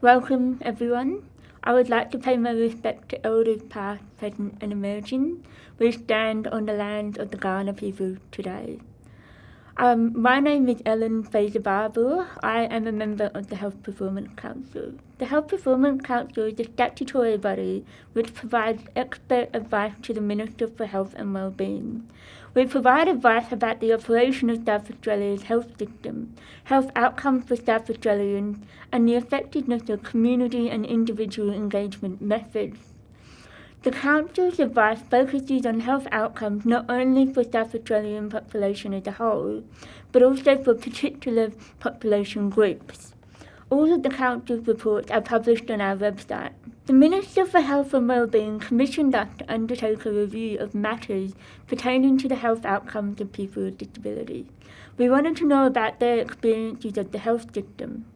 Welcome everyone. I would like to pay my respect to elders past, present and emerging. We stand on the land of the Kaurna people today. Um, my name is Ellen Fraser. I am a member of the Health Performance Council. The Health Performance Council is a statutory body which provides expert advice to the Minister for Health and Wellbeing. We provide advice about the operation of South Australia's health system, health outcomes for South Australians, and the effectiveness of community and individual engagement methods. The Council's advice focuses on health outcomes not only for South Australian population as a whole, but also for particular population groups. All of the Council's reports are published on our website. The Minister for Health and Wellbeing commissioned us to undertake a review of matters pertaining to the health outcomes of people with disability. We wanted to know about their experiences of the health system.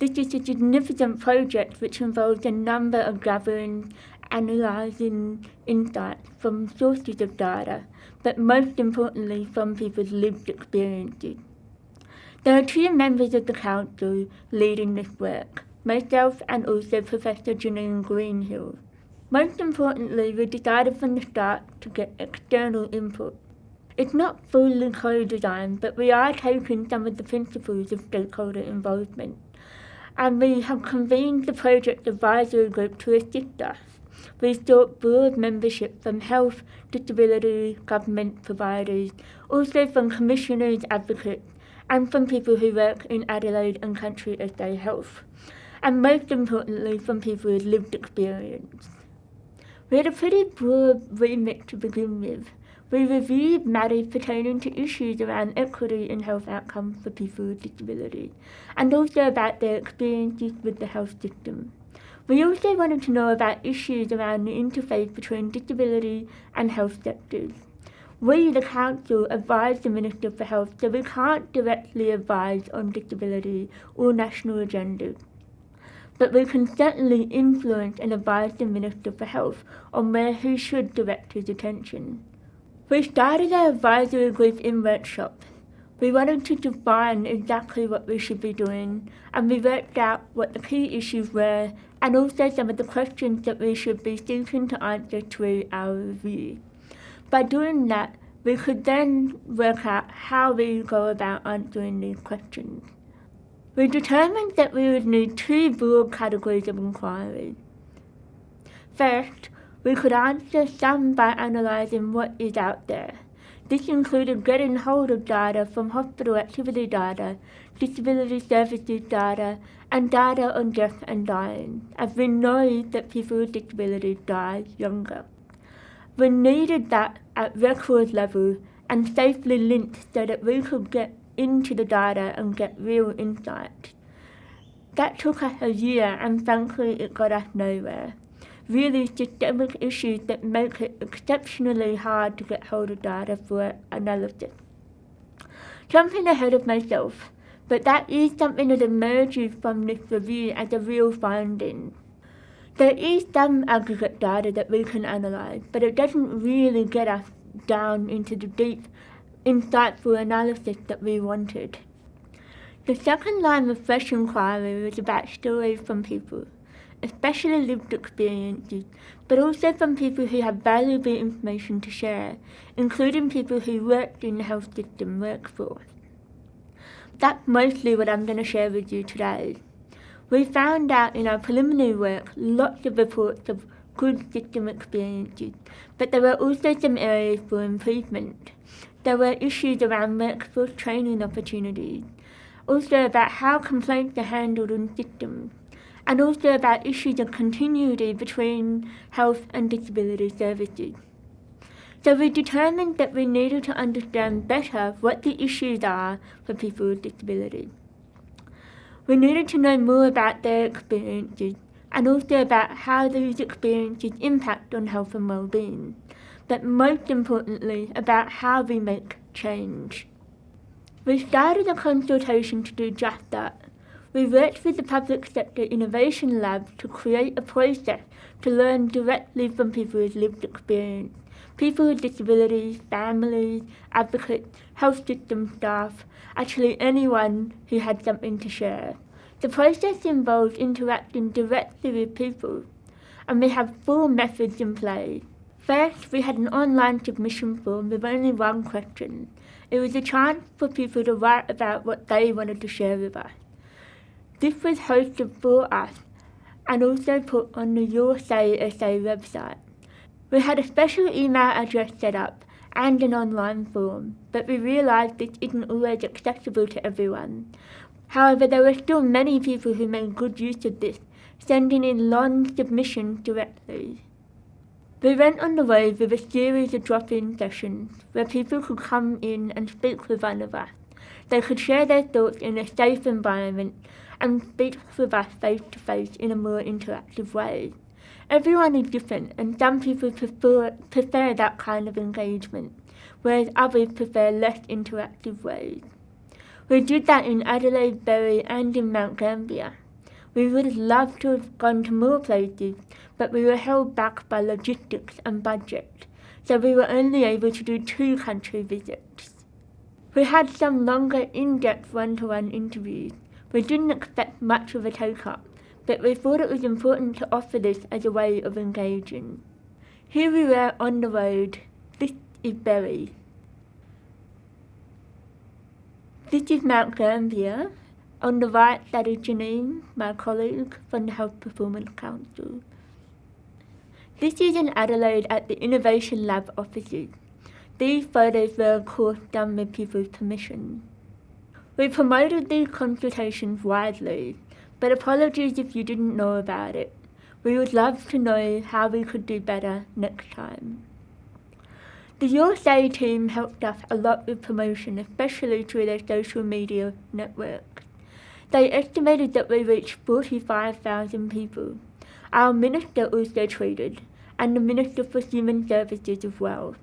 This is a significant project which involves a number of gatherings analysing insights from sources of data, but most importantly from people's lived experiences. There are two members of the Council leading this work, myself and also Professor Janine Greenhill. Most importantly, we decided from the start to get external input. It's not fully co-designed, but we are taking some of the principles of stakeholder involvement. And we have convened the project advisory group to assist us. We sought broad membership from health, disability, government providers, also from commissioners, advocates, and from people who work in Adelaide and Country SA Health, and most importantly from people with lived experience. We had a pretty broad remit to begin with. We reviewed matters pertaining to issues around equity in health outcomes for people with disability, and also about their experiences with the health system. We also wanted to know about issues around the interface between disability and health sectors. We, the Council, advise the Minister for Health, so we can't directly advise on disability or national agendas. But we can certainly influence and advise the Minister for Health on where he should direct his attention. We started our advisory group in workshops we wanted to define exactly what we should be doing, and we worked out what the key issues were and also some of the questions that we should be seeking to answer through our review. By doing that, we could then work out how we go about answering these questions. We determined that we would need two broad categories of inquiry. First, we could answer some by analysing what is out there. This included getting hold of data from hospital activity data, disability services data, and data on death and dying, as we know that people with disabilities die younger. We needed that at record level and safely linked so that we could get into the data and get real insight. That took us a year and frankly it got us nowhere really systemic issues that make it exceptionally hard to get hold of data for analysis. Jumping ahead of myself, but that is something that emerges from this review as a real finding. There is some aggregate data that we can analyse, but it doesn't really get us down into the deep, insightful analysis that we wanted. The second line of fresh inquiry was about stories from people especially lived experiences, but also from people who have valuable information to share, including people who worked in the health system workforce. That's mostly what I'm going to share with you today. We found out in our preliminary work lots of reports of good system experiences, but there were also some areas for improvement. There were issues around workforce training opportunities, also about how complaints are handled in systems, and also about issues of continuity between health and disability services. So we determined that we needed to understand better what the issues are for people with disabilities. We needed to know more about their experiences and also about how these experiences impact on health and well-being, but most importantly about how we make change. We started a consultation to do just that, we worked with the Public Sector Innovation Lab to create a process to learn directly from people with lived experience. People with disabilities, families, advocates, health system staff, actually anyone who had something to share. The process involves interacting directly with people, and we have four methods in play. First, we had an online submission form with only one question. It was a chance for people to write about what they wanted to share with us. This was hosted for us and also put on the Your Say SA website. We had a special email address set up and an online form, but we realised this isn't always accessible to everyone. However, there were still many people who made good use of this, sending in long submissions directly. We went on the road with a series of drop-in sessions where people could come in and speak with one of us. They could share their thoughts in a safe environment and speak with us face to face in a more interactive way. Everyone is different and some people prefer, prefer that kind of engagement, whereas others prefer less interactive ways. We did that in Adelaide, Berri and in Mount Gambier. We would have loved to have gone to more places, but we were held back by logistics and budget, so we were only able to do two country visits. We had some longer in-depth one-to-one interviews. We didn't expect much of a take-up, but we thought it was important to offer this as a way of engaging. Here we were on the road. This is Berri. This is Mount Gambier. On the right, that is Janine, my colleague from the Health Performance Council. This is in Adelaide at the Innovation Lab offices. These photos were of course done with people's permission. We promoted these consultations widely, but apologies if you didn't know about it. We would love to know how we could do better next time. The Say team helped us a lot with promotion, especially through their social media networks. They estimated that we reached 45,000 people. Our minister also tweeted, and the Minister for Human Services as well.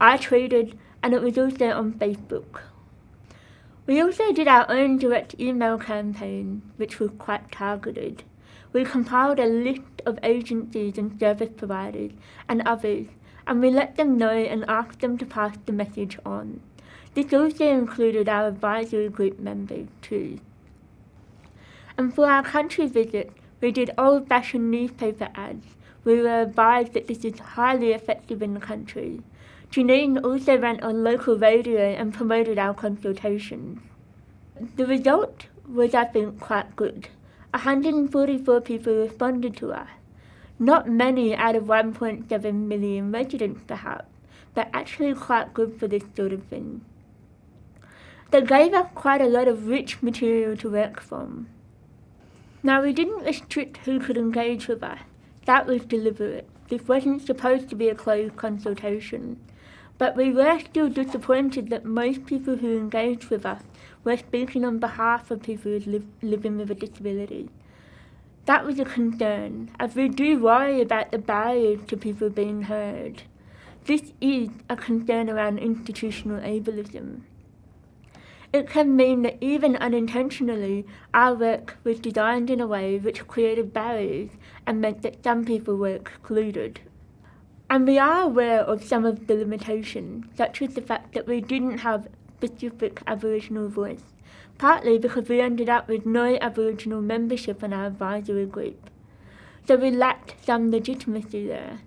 I tweeted, and it was also on Facebook. We also did our own direct email campaign, which was quite targeted. We compiled a list of agencies and service providers and others and we let them know and asked them to pass the message on. This also included our advisory group members too. And for our country visit, we did old-fashioned newspaper ads. We were advised that this is highly effective in the country. Janine also ran on local radio and promoted our consultations. The result was, I think, quite good. 144 people responded to us. Not many out of 1.7 million residents perhaps, but actually quite good for this sort of thing. They gave us quite a lot of rich material to work from. Now we didn't restrict who could engage with us. That was deliberate. This wasn't supposed to be a closed consultation. But we were still disappointed that most people who engaged with us were speaking on behalf of people li living with a disability. That was a concern, as we do worry about the barriers to people being heard. This is a concern around institutional ableism. It can mean that even unintentionally, our work was designed in a way which created barriers and meant that some people were excluded. And we are aware of some of the limitations, such as the fact that we didn't have specific Aboriginal voice partly because we ended up with no Aboriginal membership in our advisory group. So we lacked some legitimacy there.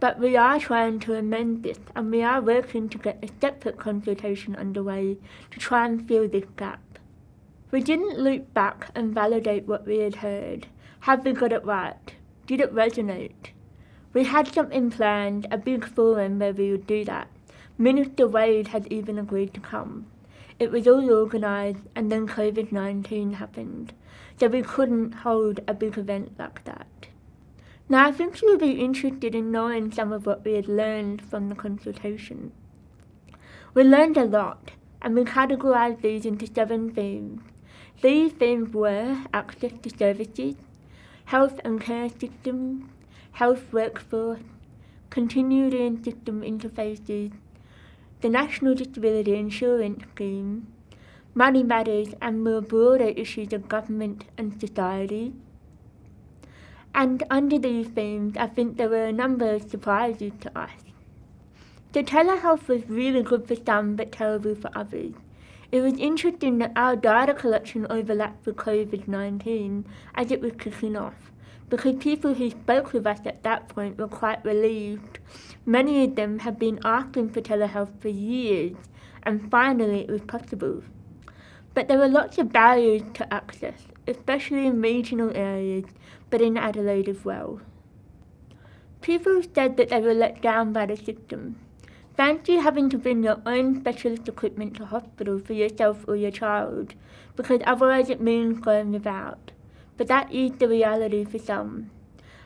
But we are trying to amend this and we are working to get a separate consultation underway to try and fill this gap. We didn't loop back and validate what we had heard. Have we got it right? Did it resonate? We had something planned, a big forum where we would do that. Minister Wade had even agreed to come. It was all organised and then COVID-19 happened, so we couldn't hold a big event like that. Now I think you'll be interested in knowing some of what we had learned from the consultation. We learned a lot, and we categorised these into seven themes. These themes were access to services, health and care systems, health workforce, continuity and system interfaces, the National Disability Insurance Scheme, money matters and more broader issues of government and society. And under these themes, I think there were a number of surprises to us. The telehealth was really good for some but terrible for others. It was interesting that our data collection overlapped with COVID-19 as it was kicking off, because people who spoke with us at that point were quite relieved. Many of them have been asking for telehealth for years, and finally it was possible. But there were lots of barriers to access, especially in regional areas, but in Adelaide as well. People said that they were let down by the system. Fancy having to bring your own specialist equipment to hospital for yourself or your child, because otherwise it means going without. But that is the reality for some.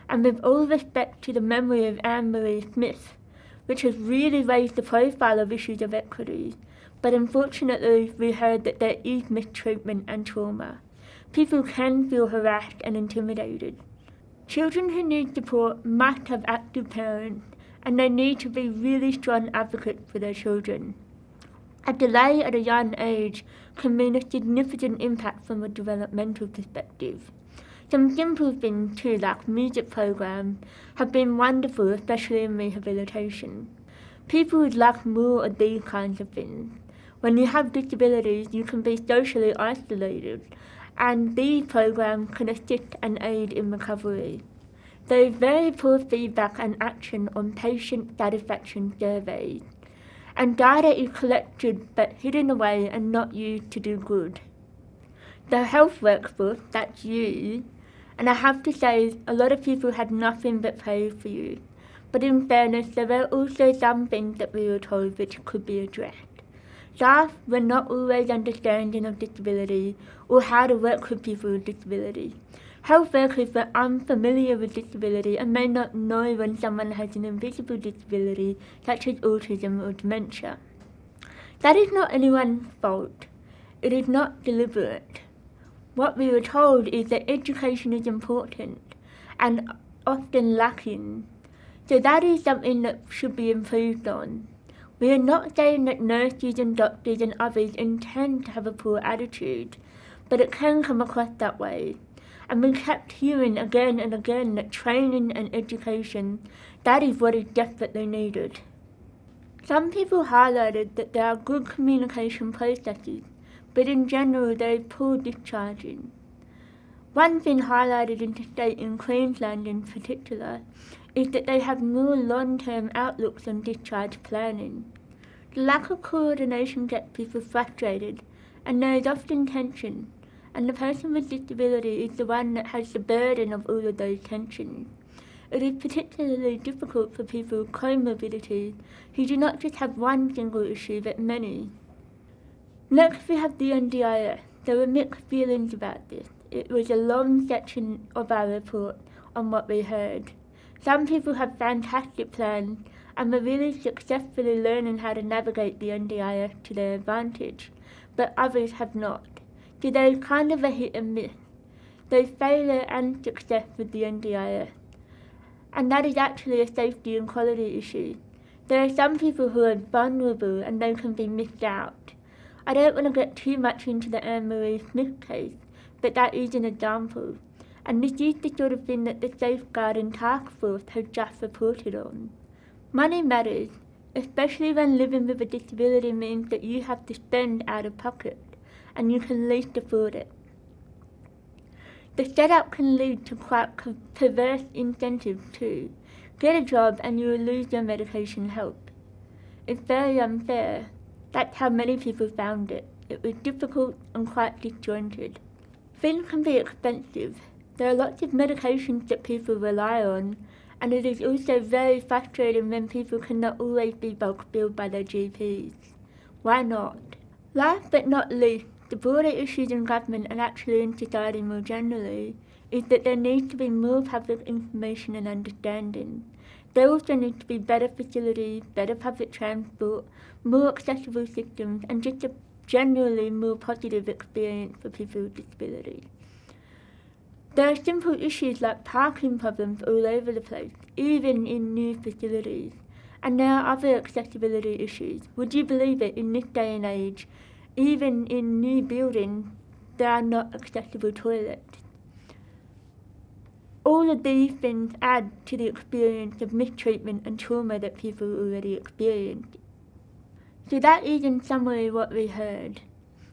And with all respect to the memory of Anne Marie Smith, which has really raised the profile of issues of equity, but unfortunately we heard that there is mistreatment and trauma. People can feel harassed and intimidated. Children who need support must have active parents and they need to be really strong advocates for their children. A delay at a young age can mean a significant impact from a developmental perspective. Some simple things too, like music programs, have been wonderful, especially in rehabilitation. People would like more of these kinds of things. When you have disabilities, you can be socially isolated, and these programs can assist and aid in recovery. There is very poor feedback and action on patient satisfaction surveys, and data is collected but hidden away and not used to do good. The health workforce, that's you, and I have to say a lot of people had nothing but praise for you, but in fairness there were also some things that we were told which could be addressed. Staff were not always understanding of disability or how to work with people with disability. Health workers were unfamiliar with disability and may not know when someone has an invisible disability such as autism or dementia. That is not anyone's fault. It is not deliberate. What we were told is that education is important and often lacking. So that is something that should be improved on. We are not saying that nurses and doctors and others intend to have a poor attitude, but it can come across that way and we kept hearing again and again that training and education, that is what is desperately needed. Some people highlighted that there are good communication processes, but in general is poor discharging. One thing highlighted in the state in Queensland in particular is that they have more long-term outlooks on discharge planning. The lack of coordination gets people frustrated, and there is often tension, and the person with disability is the one that has the burden of all of those tensions. It is particularly difficult for people with comorbidities who do not just have one single issue but many. Next we have the NDIS. There were mixed feelings about this. It was a long section of our report on what we heard. Some people have fantastic plans and were really successfully learning how to navigate the NDIS to their advantage, but others have not. So there's kind of a hit and miss. There's failure and success with the NDIS. And that is actually a safety and quality issue. There are some people who are vulnerable and they can be missed out. I don't want to get too much into the Anne-Marie Smith case, but that is an example. And this is the sort of thing that the Safeguarding Task Force has just reported on. Money matters, especially when living with a disability means that you have to spend out of pocket and you can least afford it. The setup can lead to quite perverse incentives too. Get a job and you will lose your medication help. It's very unfair. That's how many people found it. It was difficult and quite disjointed. Things can be expensive. There are lots of medications that people rely on, and it is also very frustrating when people cannot always be bulk billed by their GPs. Why not? Last but not least, the broader issues in government and actually in society more generally is that there needs to be more public information and understanding. There also needs to be better facilities, better public transport, more accessible systems, and just a generally more positive experience for people with disabilities. There are simple issues like parking problems all over the place, even in new facilities. And there are other accessibility issues. Would you believe it, in this day and age, even in new buildings, there are not accessible toilets. All of these things add to the experience of mistreatment and trauma that people already experience. So that is in summary what we heard.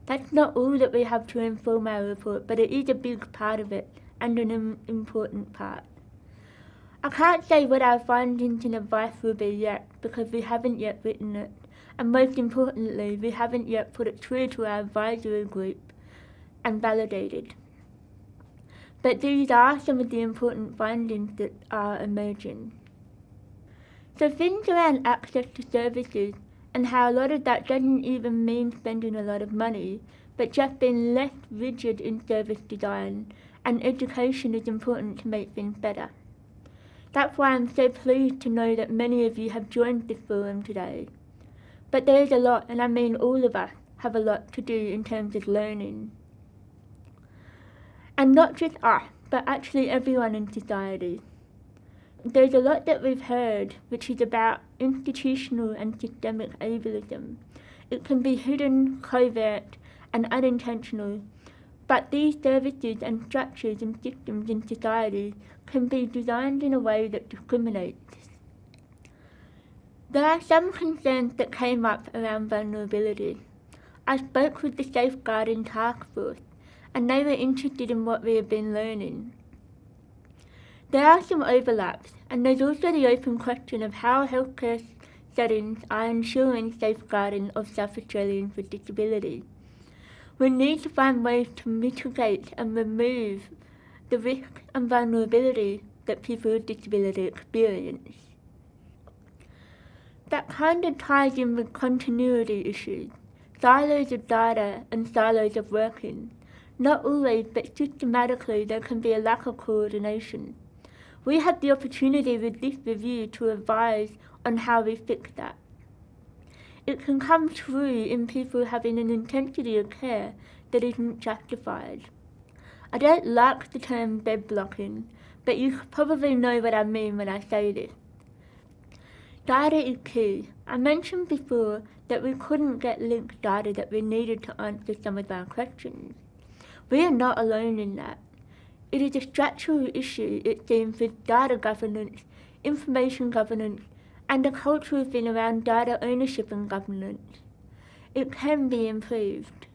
That's not all that we have to inform our report, but it is a big part of it and an important part. I can't say what our findings and advice will be yet because we haven't yet written it, and most importantly, we haven't yet put it through to our advisory group and validated. But these are some of the important findings that are emerging. So things around access to services and how a lot of that doesn't even mean spending a lot of money, but just being less rigid in service design, and education is important to make things better. That's why I'm so pleased to know that many of you have joined this forum today. But there is a lot, and I mean all of us, have a lot to do in terms of learning. And not just us, but actually everyone in society. There's a lot that we've heard which is about institutional and systemic ableism. It can be hidden, covert, and unintentional, but these services and structures and systems in society can be designed in a way that discriminates. There are some concerns that came up around vulnerability. I spoke with the Safeguarding Task Force, and they were interested in what we have been learning. There are some overlaps, and there's also the open question of how healthcare settings are ensuring safeguarding of South Australians with disability. We need to find ways to mitigate and remove the risk and vulnerability that people with disability experience. That kind of ties in with continuity issues, silos of data and silos of working. Not always, but systematically there can be a lack of coordination. We have the opportunity with this review to advise on how we fix that. It can come through in people having an intensity of care that isn't justified. I don't like the term bed blocking, but you probably know what I mean when I say this. Data is key. I mentioned before that we couldn't get linked data that we needed to answer some of our questions. We are not alone in that. It is a structural issue, it seems, with data governance, information governance, and the cultural thing around data ownership and governance. It can be improved.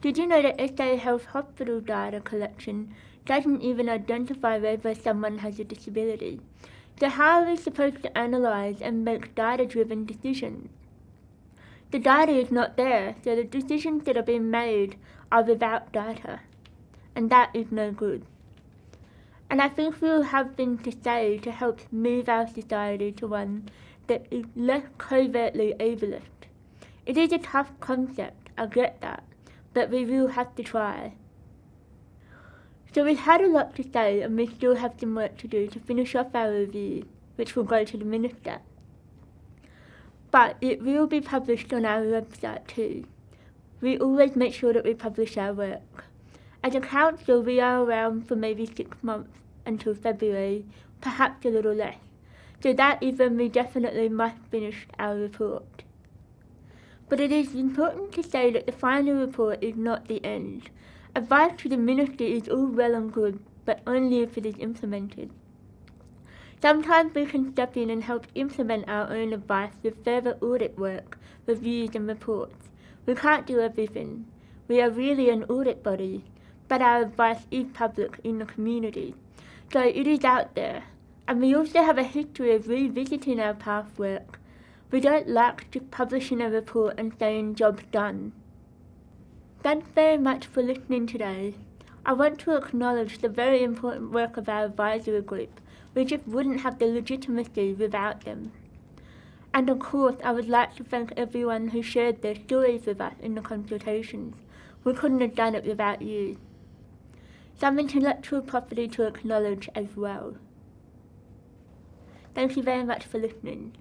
Did you know that SA Health hospital data collection doesn't even identify whether someone has a disability? So how are we supposed to analyse and make data-driven decisions? The data is not there, so the decisions that are being made are without data. And that is no good. And I think we will have things to say to help move our society to one that is less covertly ableist. It is a tough concept, I get that, but we will have to try. So we've had a lot to say and we still have some work to do to finish off our review, which will go to the Minister. But it will be published on our website too. We always make sure that we publish our work. As a council, we are around for maybe six months until February, perhaps a little less. So that is when we definitely must finish our report. But it is important to say that the final report is not the end. Advice to the ministry is all well and good, but only if it is implemented. Sometimes we can step in and help implement our own advice with further audit work, reviews and reports. We can't do everything. We are really an audit body, but our advice is public in the community. So it is out there. And we also have a history of revisiting our past work. We don't like just publishing a report and saying job's done. Thanks very much for listening today. I want to acknowledge the very important work of our advisory group. We just wouldn't have the legitimacy without them. And of course, I would like to thank everyone who shared their stories with us in the consultations. We couldn't have done it without you some intellectual property to acknowledge as well. Thank you very much for listening.